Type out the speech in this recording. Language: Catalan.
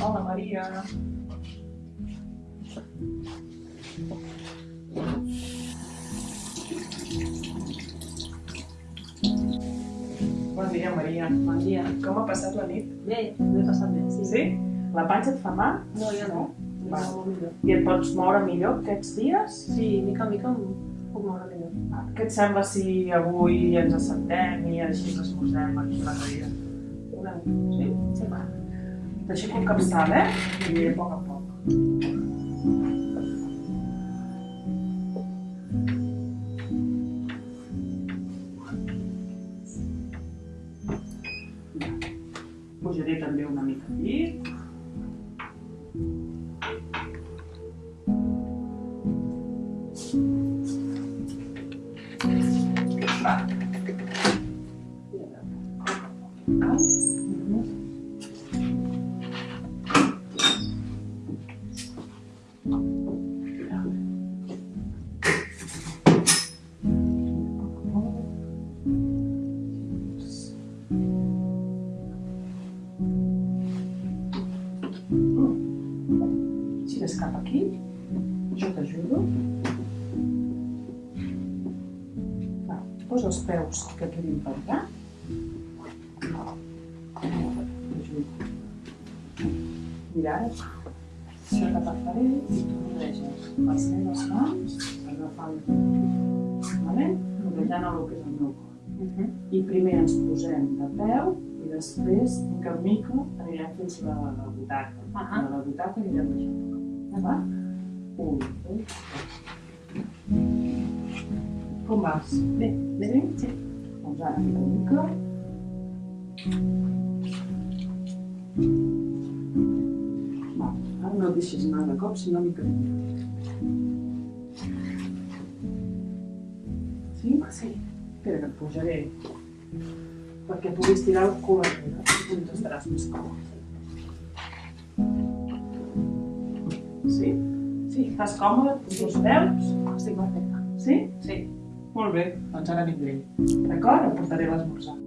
Hola, Maria. Bon dia, Maria. Bon dia. Com ha passat la nit? Bé, m'he passat bé, sí. Sí? La panxa et fa mal? No, ja no. Va. I et pots moure millor aquests dies? Sí, mica en mica em puc moure millor. Va. Què et sembla si avui ens assentem i així ens esmorzem aquí a la cadira? Una. Sí? Sí, va. Taşıklık kapısane. Ee, baka baka. Poggerei também uma mica aquí. Thank you. Tira esse capa aqui. Eu te ajudo. Tá, Os peus que aqui vim para cá. Mirar. Això que faré i rodeges les meves mans agafant vale? rodellant el que és el meu cor. I primer ens posem de peu i després, mica en mica, anirem fins a la, la butaca. Ahà. A la butaca anirem baixant. Ja va? Un, dos, tres. Com vas? Bé, bé, sí. Doncs ara, mica en mica. No et deixis anar de cop, sinó mica en mica. Sí? Sí. Espera que et pujaré perquè puguis tirar el cul enrere i tu estaràs més còmode. Sí? Sí, estàs còmode? Poso els peus? Estic perfecte. Sí? Sí. Molt bé, doncs ara vindré. D'acord? Em portaré l'esmorzar.